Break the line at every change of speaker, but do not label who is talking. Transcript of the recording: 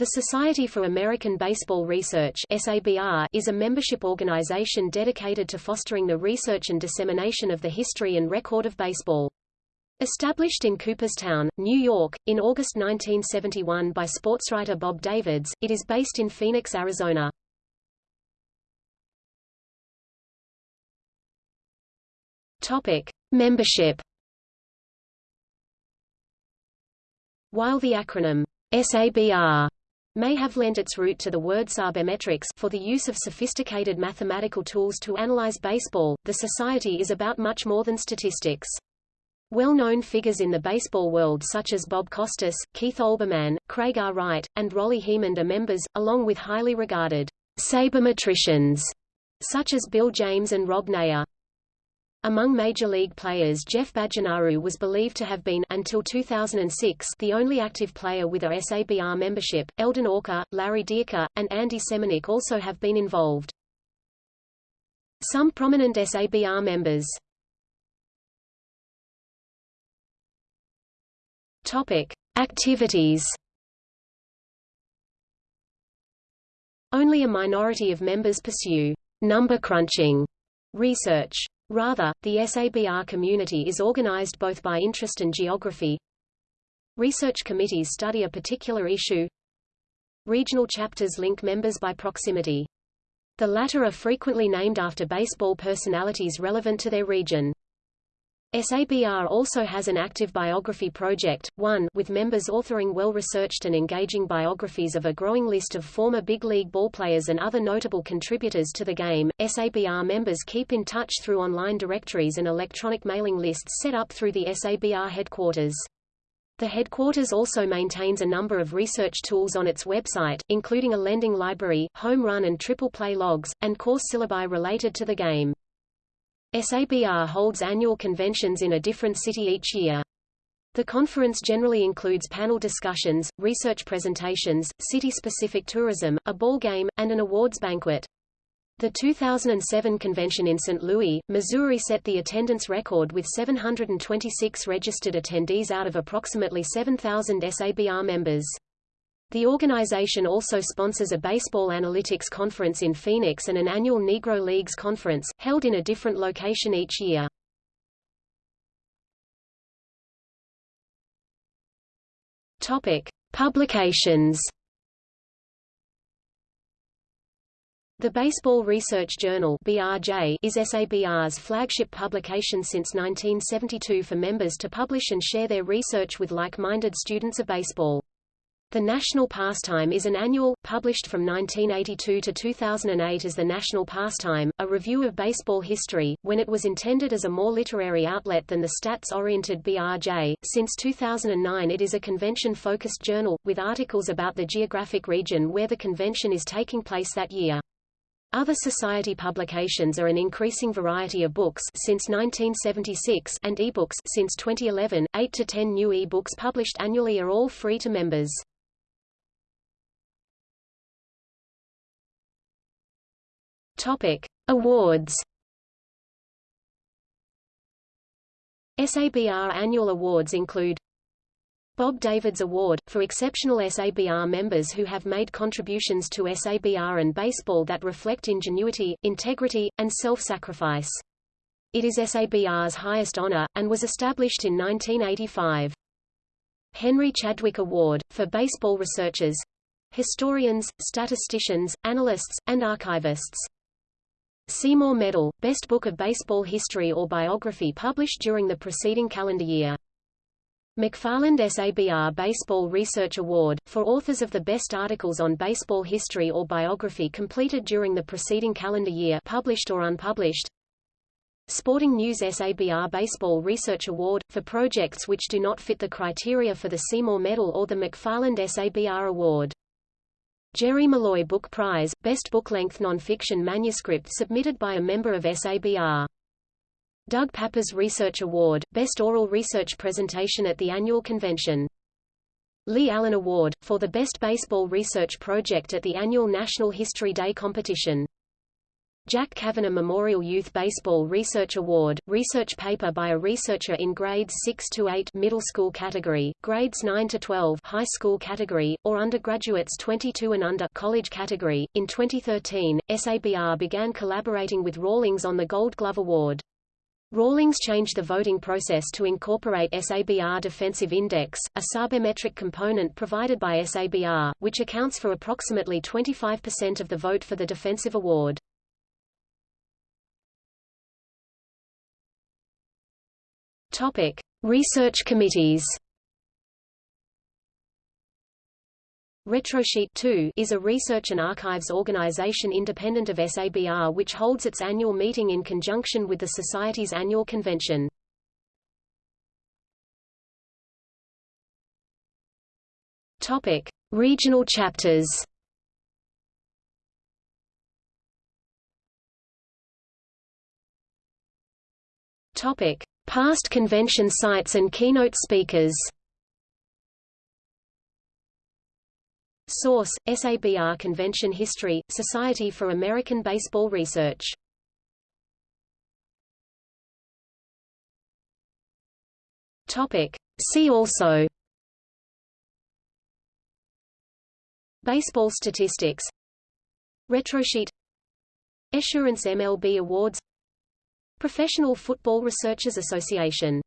The Society for American Baseball Research SABR is a membership organization dedicated to fostering the research and dissemination of the history and record of baseball. Established in Cooperstown, New York, in August 1971 by sportswriter Bob Davids, it is based in Phoenix, Arizona. Topic: Membership. While the acronym SABR may have lent its root to the word sabermetrics for the use of sophisticated mathematical tools to analyze baseball, the society is about much more than statistics. Well-known figures in the baseball world such as Bob Costas, Keith Olbermann, Craig R. Wright, and Rollie Hemond are members, along with highly regarded sabermetricians such as Bill James and Rob Neyer. Among Major League players Jeff Bajenaru was believed to have been until 2006 the only active player with a SABR membership. Eldon Auker, Larry Dierker, and Andy Seminick also have been involved. Some prominent SABR members Topic. Activities Only a minority of members pursue number crunching research. Rather, the SABR community is organized both by interest and geography. Research committees study a particular issue. Regional chapters link members by proximity. The latter are frequently named after baseball personalities relevant to their region. SABR also has an active biography project, one with members authoring well-researched and engaging biographies of a growing list of former big league ballplayers and other notable contributors to the game. SABR members keep in touch through online directories and electronic mailing lists set up through the SABR headquarters. The headquarters also maintains a number of research tools on its website, including a lending library, home run and triple play logs, and course syllabi related to the game. SABR holds annual conventions in a different city each year. The conference generally includes panel discussions, research presentations, city-specific tourism, a ball game, and an awards banquet. The 2007 convention in St. Louis, Missouri set the attendance record with 726 registered attendees out of approximately 7,000 SABR members. The organization also sponsors a baseball analytics conference in Phoenix and an annual Negro Leagues conference, held in a different location each year. Topic: Publications. The Baseball Research Journal (BRJ) is SABR's flagship publication since 1972 for members to publish and share their research with like-minded students of baseball. The National Pastime is an annual, published from 1982 to 2008 as the National Pastime, a review of baseball history, when it was intended as a more literary outlet than the stats-oriented BRJ. Since 2009 it is a convention-focused journal, with articles about the geographic region where the convention is taking place that year. Other society publications are an increasing variety of books since 1976 and e-books since 2011. 8 to 10 new e-books published annually are all free to members. Topic: Awards. SABR annual awards include Bob Davids Award, for exceptional SABR members who have made contributions to SABR and baseball that reflect ingenuity, integrity, and self-sacrifice. It is SABR's highest honor, and was established in 1985. Henry Chadwick Award, for baseball researchers, historians, statisticians, analysts, and archivists. Seymour Medal, Best Book of Baseball History or Biography published during the preceding calendar year. McFarland SABR Baseball Research Award, for authors of the best articles on baseball history or biography completed during the preceding calendar year published or unpublished. Sporting News SABR Baseball Research Award, for projects which do not fit the criteria for the Seymour Medal or the McFarland SABR Award. Jerry Malloy Book Prize, Best Book-Length Nonfiction Manuscript submitted by a member of SABR. Doug Pappas Research Award, Best Oral Research Presentation at the Annual Convention. Lee Allen Award, for the Best Baseball Research Project at the annual National History Day competition. Jack Kavanagh Memorial Youth Baseball Research Award, research paper by a researcher in grades 6 to 8 middle school category, grades 9 to 12 high school category, or undergraduates 22 and under college category. In 2013, SABR began collaborating with Rawlings on the Gold Glove Award. Rawlings changed the voting process to incorporate SABR Defensive Index, a sabermetric component provided by SABR, which accounts for approximately 25% of the vote for the Defensive Award. Topic: Research committees. RetroSheet 2 is a research and archives organization independent of SABR which holds its annual meeting in conjunction with the Society's annual convention. Topic: Regional chapters. Topic: Past convention sites and keynote speakers. Source: SABR Convention History, Society for American Baseball Research. Topic. See also. Baseball statistics. Retrosheet. Assurance MLB Awards Professional Football Researchers Association